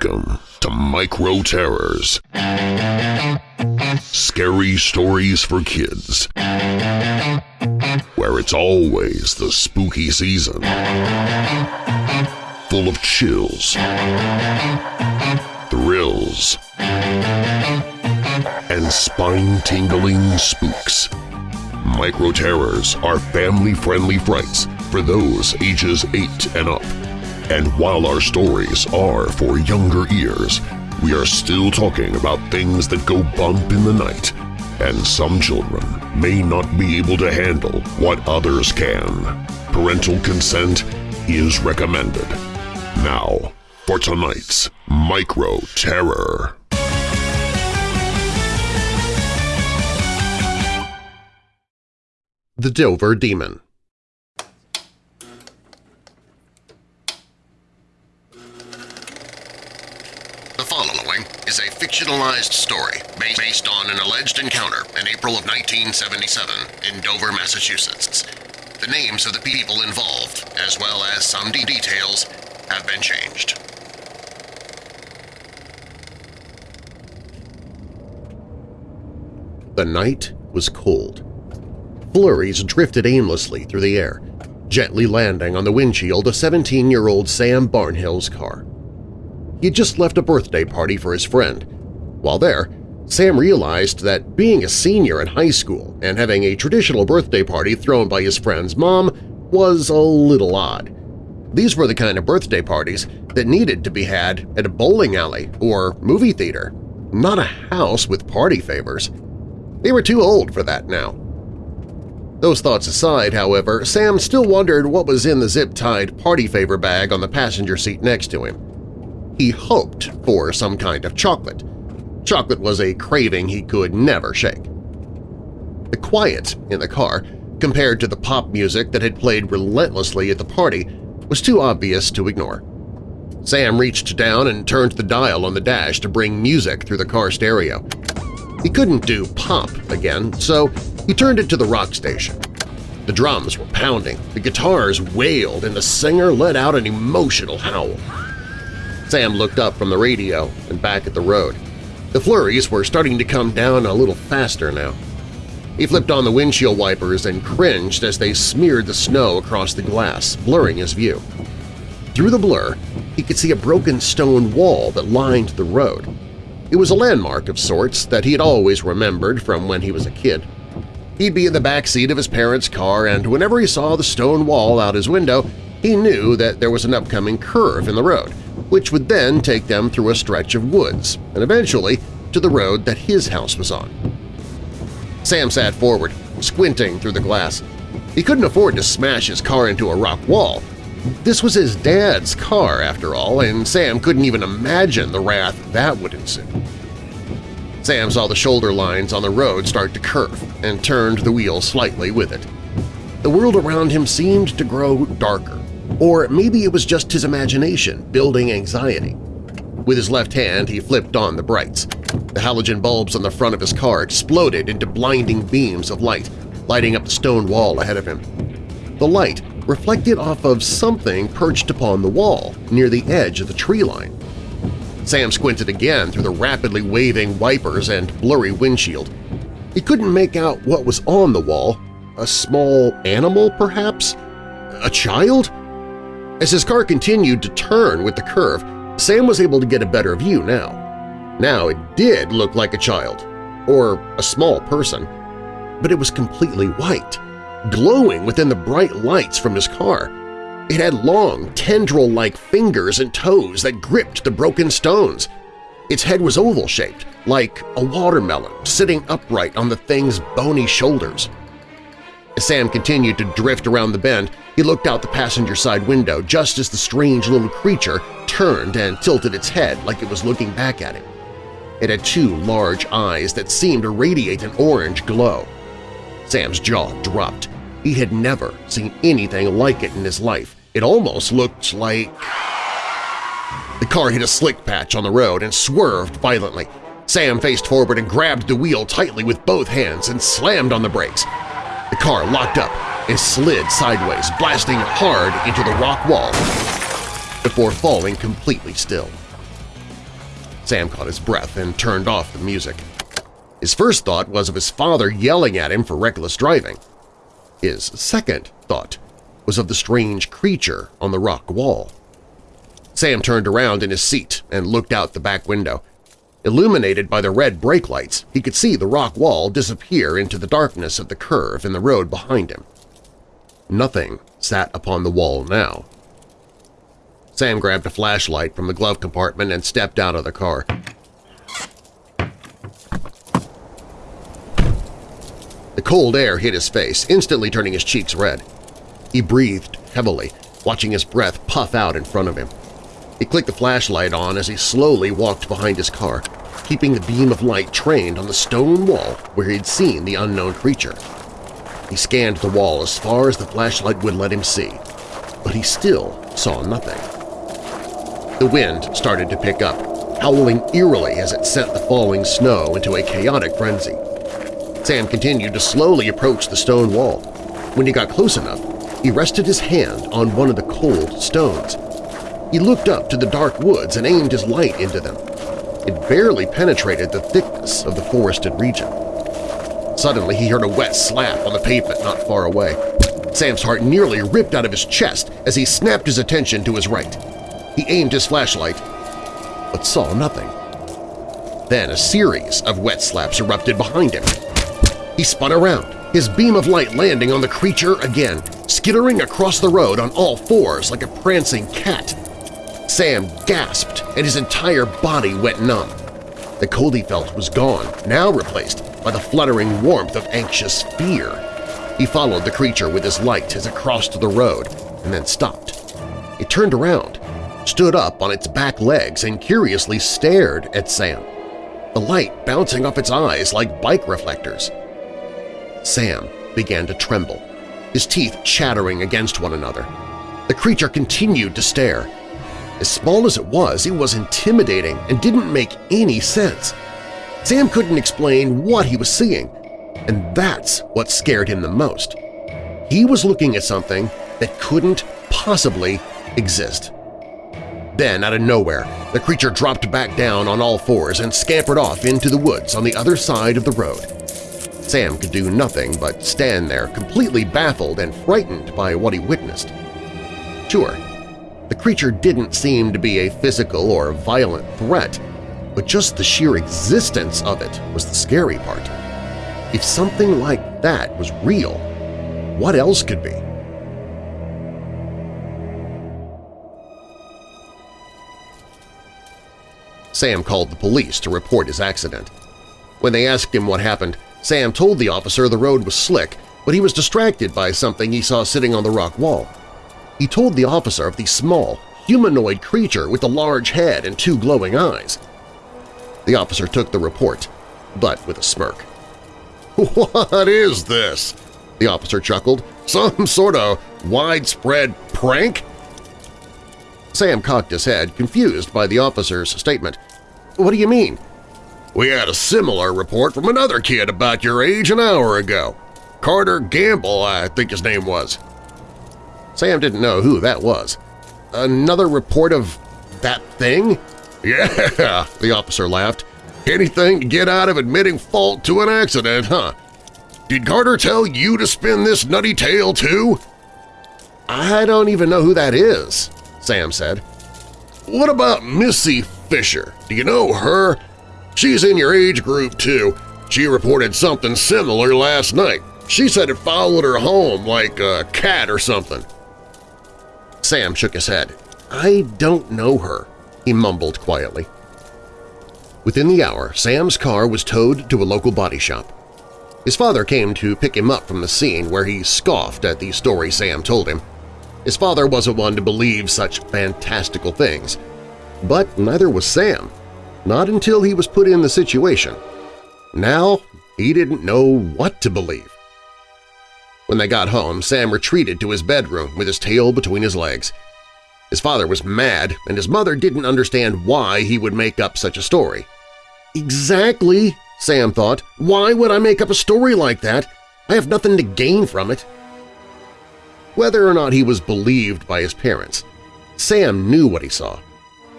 Welcome to Micro Terrors. Scary stories for kids. Where it's always the spooky season. Full of chills, thrills, and spine-tingling spooks. Micro Terrors are family-friendly frights for those ages 8 and up. And while our stories are for younger ears, we are still talking about things that go bump in the night, and some children may not be able to handle what others can. Parental consent is recommended. Now, for tonight's Micro Terror. The Dover Demon following is a fictionalized story based on an alleged encounter in April of 1977 in Dover, Massachusetts. The names of the people involved, as well as some de- details, have been changed. The night was cold. Flurries drifted aimlessly through the air, gently landing on the windshield of 17-year-old Sam Barnhill's car. He had just left a birthday party for his friend. While there, Sam realized that being a senior in high school and having a traditional birthday party thrown by his friend's mom was a little odd. These were the kind of birthday parties that needed to be had at a bowling alley or movie theater, not a house with party favors. They were too old for that now. Those thoughts aside, however, Sam still wondered what was in the zip-tied party favor bag on the passenger seat next to him. He hoped for some kind of chocolate. Chocolate was a craving he could never shake. The quiet in the car, compared to the pop music that had played relentlessly at the party, was too obvious to ignore. Sam reached down and turned the dial on the dash to bring music through the car stereo. He couldn't do pop again, so he turned it to the rock station. The drums were pounding, the guitars wailed, and the singer let out an emotional howl. Sam looked up from the radio and back at the road. The flurries were starting to come down a little faster now. He flipped on the windshield wipers and cringed as they smeared the snow across the glass, blurring his view. Through the blur, he could see a broken stone wall that lined the road. It was a landmark of sorts that he had always remembered from when he was a kid. He'd be in the back seat of his parents' car, and whenever he saw the stone wall out his window, he knew that there was an upcoming curve in the road, which would then take them through a stretch of woods and eventually to the road that his house was on. Sam sat forward, squinting through the glass. He couldn't afford to smash his car into a rock wall. This was his dad's car, after all, and Sam couldn't even imagine the wrath that would ensue. Sam saw the shoulder lines on the road start to curve and turned the wheel slightly with it. The world around him seemed to grow darker, or maybe it was just his imagination building anxiety. With his left hand, he flipped on the brights. The halogen bulbs on the front of his car exploded into blinding beams of light, lighting up the stone wall ahead of him. The light reflected off of something perched upon the wall near the edge of the tree line. Sam squinted again through the rapidly waving wipers and blurry windshield. He couldn't make out what was on the wall. A small animal, perhaps? A child? As his car continued to turn with the curve, Sam was able to get a better view now. Now it did look like a child, or a small person, but it was completely white, glowing within the bright lights from his car. It had long, tendril-like fingers and toes that gripped the broken stones. Its head was oval-shaped, like a watermelon sitting upright on the thing's bony shoulders. As Sam continued to drift around the bend, he looked out the passenger side window just as the strange little creature turned and tilted its head like it was looking back at him. It had two large eyes that seemed to radiate an orange glow. Sam's jaw dropped. He had never seen anything like it in his life. It almost looked like… The car hit a slick patch on the road and swerved violently. Sam faced forward and grabbed the wheel tightly with both hands and slammed on the brakes. The car locked up and slid sideways, blasting hard into the rock wall before falling completely still. Sam caught his breath and turned off the music. His first thought was of his father yelling at him for reckless driving. His second thought was of the strange creature on the rock wall. Sam turned around in his seat and looked out the back window. Illuminated by the red brake lights, he could see the rock wall disappear into the darkness of the curve in the road behind him. Nothing sat upon the wall now. Sam grabbed a flashlight from the glove compartment and stepped out of the car. The cold air hit his face, instantly turning his cheeks red. He breathed heavily, watching his breath puff out in front of him. He clicked the flashlight on as he slowly walked behind his car, keeping the beam of light trained on the stone wall where he'd seen the unknown creature. He scanned the wall as far as the flashlight would let him see, but he still saw nothing. The wind started to pick up, howling eerily as it sent the falling snow into a chaotic frenzy. Sam continued to slowly approach the stone wall. When he got close enough, he rested his hand on one of the cold stones. He looked up to the dark woods and aimed his light into them. It barely penetrated the thickness of the forested region. Suddenly he heard a wet slap on the pavement not far away. Sam's heart nearly ripped out of his chest as he snapped his attention to his right. He aimed his flashlight, but saw nothing. Then a series of wet slaps erupted behind him. He spun around, his beam of light landing on the creature again, skittering across the road on all fours like a prancing cat. Sam gasped and his entire body went numb. The cold he felt was gone, now replaced by the fluttering warmth of anxious fear. He followed the creature with his light as it crossed the road and then stopped. It turned around, stood up on its back legs and curiously stared at Sam, the light bouncing off its eyes like bike reflectors. Sam began to tremble, his teeth chattering against one another. The creature continued to stare. As small as it was, it was intimidating and didn't make any sense. Sam couldn't explain what he was seeing, and that's what scared him the most. He was looking at something that couldn't possibly exist. Then, out of nowhere, the creature dropped back down on all fours and scampered off into the woods on the other side of the road. Sam could do nothing but stand there completely baffled and frightened by what he witnessed. Sure, creature didn't seem to be a physical or violent threat, but just the sheer existence of it was the scary part. If something like that was real, what else could be? Sam called the police to report his accident. When they asked him what happened, Sam told the officer the road was slick, but he was distracted by something he saw sitting on the rock wall. He told the officer of the small, humanoid creature with a large head and two glowing eyes. The officer took the report, but with a smirk. What is this? The officer chuckled. Some sort of widespread prank? Sam cocked his head, confused by the officer's statement. What do you mean? We had a similar report from another kid about your age an hour ago. Carter Gamble, I think his name was. Sam didn't know who that was. Another report of that thing? Yeah, the officer laughed. Anything to get out of admitting fault to an accident, huh? Did Carter tell you to spin this nutty tale too? I don't even know who that is, Sam said. What about Missy Fisher? Do you know her? She's in your age group, too. She reported something similar last night. She said it followed her home like a cat or something. Sam shook his head. I don't know her, he mumbled quietly. Within the hour, Sam's car was towed to a local body shop. His father came to pick him up from the scene where he scoffed at the story Sam told him. His father wasn't one to believe such fantastical things, but neither was Sam not until he was put in the situation. Now he didn't know what to believe. When they got home, Sam retreated to his bedroom with his tail between his legs. His father was mad, and his mother didn't understand why he would make up such a story. Exactly, Sam thought. Why would I make up a story like that? I have nothing to gain from it. Whether or not he was believed by his parents, Sam knew what he saw,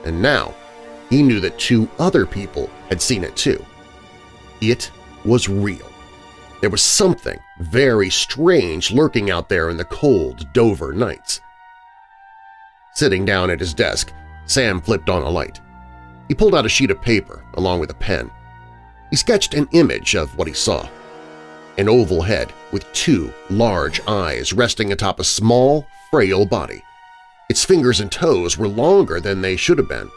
and now he knew that two other people had seen it too. It was real. There was something very strange lurking out there in the cold Dover nights. Sitting down at his desk, Sam flipped on a light. He pulled out a sheet of paper along with a pen. He sketched an image of what he saw. An oval head with two large eyes resting atop a small, frail body. Its fingers and toes were longer than they should have been.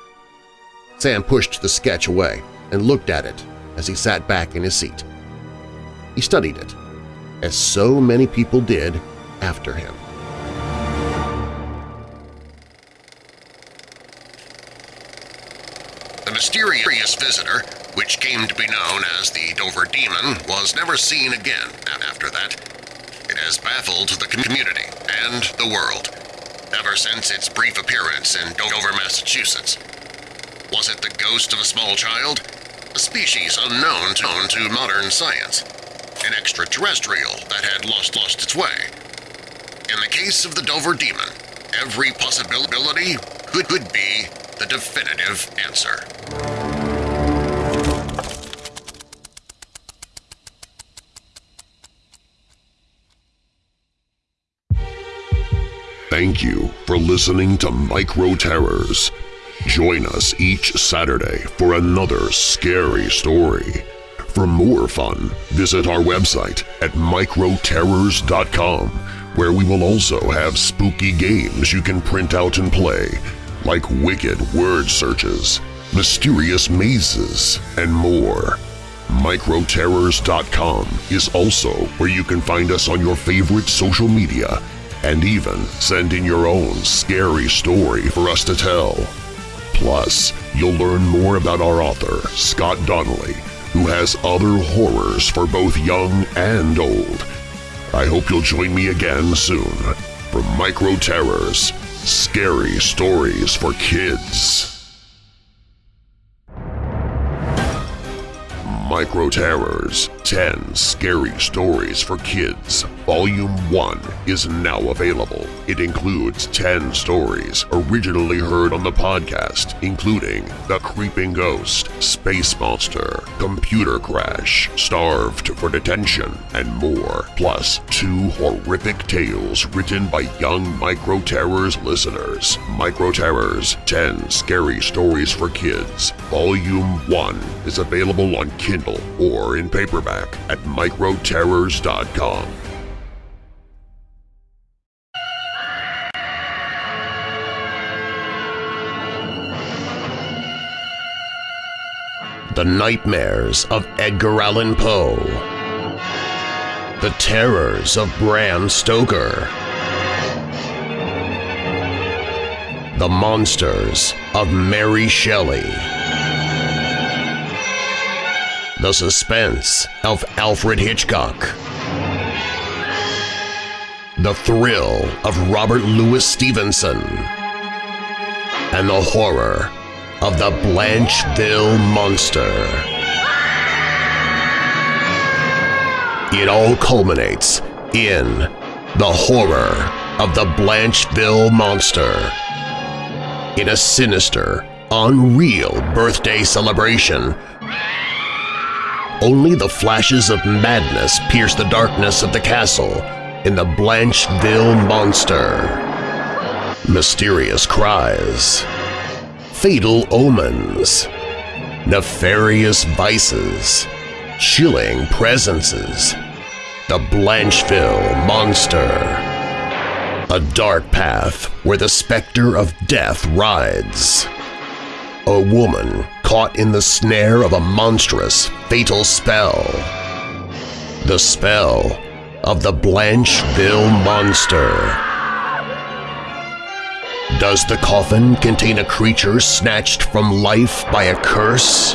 Sam pushed the sketch away and looked at it as he sat back in his seat. He studied it, as so many people did after him. The mysterious visitor, which came to be known as the Dover Demon, was never seen again after that. It has baffled the community and the world ever since its brief appearance in Dover, Massachusetts. Was it the ghost of a small child? A species unknown to, to modern science? An extraterrestrial that had lost lost its way? In the case of the Dover Demon, every possibility could, could be the definitive answer. Thank you for listening to Micro Terrors. Join us each Saturday for another scary story. For more fun, visit our website at microterrors.com, where we will also have spooky games you can print out and play, like wicked word searches, mysterious mazes, and more. Microterrors.com is also where you can find us on your favorite social media and even send in your own scary story for us to tell. Plus, you'll learn more about our author, Scott Donnelly, who has other horrors for both young and old. I hope you'll join me again soon for Micro Terrors, Scary Stories for Kids. Micro Terrors 10 Scary Stories for Kids Volume 1 is now available. It includes 10 stories originally heard on the podcast, including The Creeping Ghost, Space Monster, Computer Crash, Starved for Detention, and more, plus two horrific tales written by young Micro Terrors listeners. Micro Terrors 10 Scary Stories for Kids Volume 1 is available on Kindle or in paperback at microterrors.com. The Nightmares of Edgar Allan Poe. The Terrors of Bram Stoker. The Monsters of Mary Shelley The Suspense of Alfred Hitchcock The Thrill of Robert Louis Stevenson and the horror of the Blancheville Monster. It all culminates in the horror of the Blancheville Monster. In a sinister, unreal birthday celebration, only the flashes of madness pierce the darkness of the castle in the Blancheville Monster. Mysterious cries fatal omens, nefarious vices, chilling presences, the Blancheville Monster. A dark path where the specter of death rides. A woman caught in the snare of a monstrous, fatal spell. The spell of the Blancheville Monster. Does the coffin contain a creature snatched from life by a curse?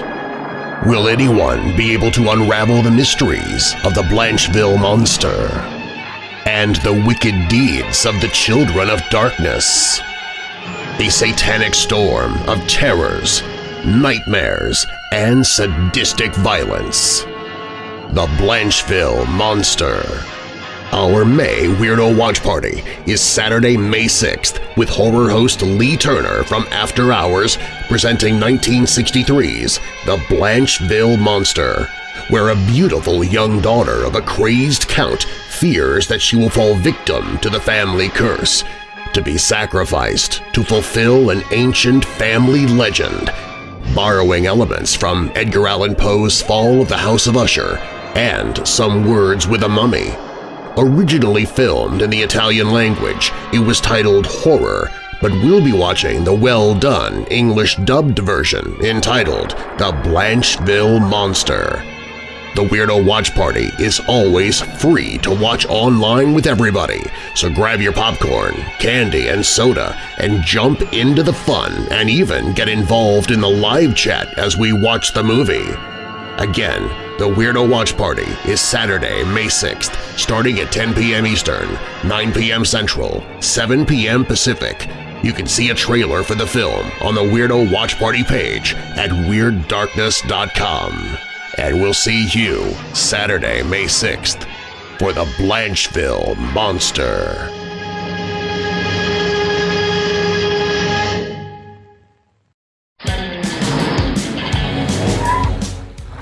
Will anyone be able to unravel the mysteries of the Blancheville Monster and the wicked deeds of the Children of Darkness? A satanic storm of terrors, nightmares, and sadistic violence. The Blancheville Monster. Our May Weirdo Watch Party is Saturday, May 6th with horror host Lee Turner from After Hours presenting 1963's The Blancheville Monster, where a beautiful young daughter of a crazed count fears that she will fall victim to the family curse, to be sacrificed to fulfill an ancient family legend, borrowing elements from Edgar Allan Poe's Fall of the House of Usher and Some Words with a Mummy. Originally filmed in the Italian language, it was titled Horror, but we'll be watching the well-done English-dubbed version entitled The Blancheville Monster. The Weirdo Watch Party is always free to watch online with everybody, so grab your popcorn, candy, and soda and jump into the fun and even get involved in the live chat as we watch the movie. Again, the Weirdo Watch Party is Saturday, May 6th, starting at 10 p.m. Eastern, 9 p.m. Central, 7 p.m. Pacific. You can see a trailer for the film on the Weirdo Watch Party page at WeirdDarkness.com. And we'll see you Saturday, May 6th for the Blancheville Monster.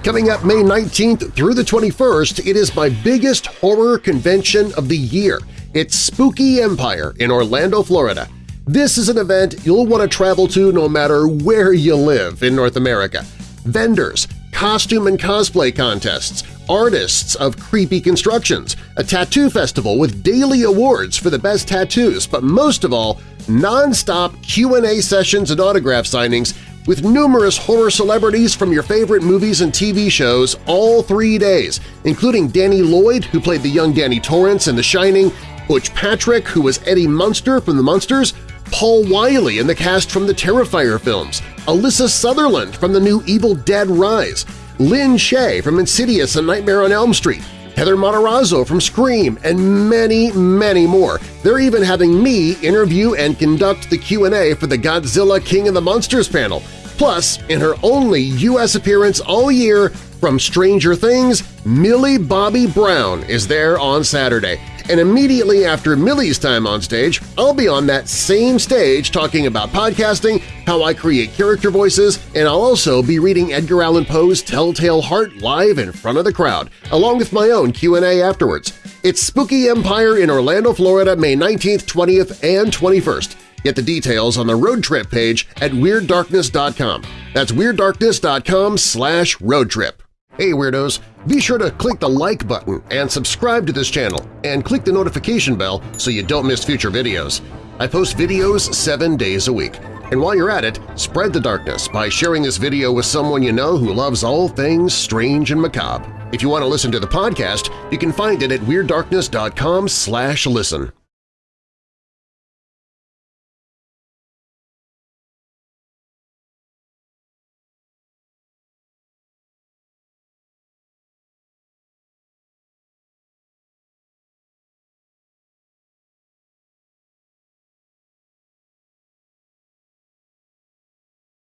Coming up May 19th through the 21st, it is my biggest horror convention of the year. It's Spooky Empire in Orlando, Florida. This is an event you'll want to travel to no matter where you live in North America. Vendors, costume and cosplay contests, artists of creepy constructions, a tattoo festival with daily awards for the best tattoos, but most of all, non-stop Q&A sessions and autograph signings with numerous horror celebrities from your favorite movies and TV shows all three days, including Danny Lloyd, who played the young Danny Torrance in The Shining, Butch Patrick, who was Eddie Munster from The Munsters, Paul Wiley in the cast from the Terrifier films, Alyssa Sutherland from the new Evil Dead Rise, Lin Shaye from Insidious and Nightmare on Elm Street, Heather Matarazzo from Scream, and many, many more. They're even having me interview and conduct the Q&A for the Godzilla King of the Monsters panel. Plus, in her only U.S. appearance all year from Stranger Things, Millie Bobby Brown is there on Saturday. And immediately after Millie's time on stage, I'll be on that same stage talking about podcasting, how I create character voices, and I'll also be reading Edgar Allan Poe's Telltale Heart live in front of the crowd, along with my own Q&A afterwards. It's Spooky Empire in Orlando, Florida, May 19th, 20th, and 21st. Get the details on the road trip page at WeirdDarkness.com. That's WeirdDarkness.com slash roadtrip. Hey Weirdos! Be sure to click the like button and subscribe to this channel, and click the notification bell so you don't miss future videos. I post videos seven days a week. And while you're at it, spread the darkness by sharing this video with someone you know who loves all things strange and macabre. If you want to listen to the podcast, you can find it at WeirdDarkness.com listen.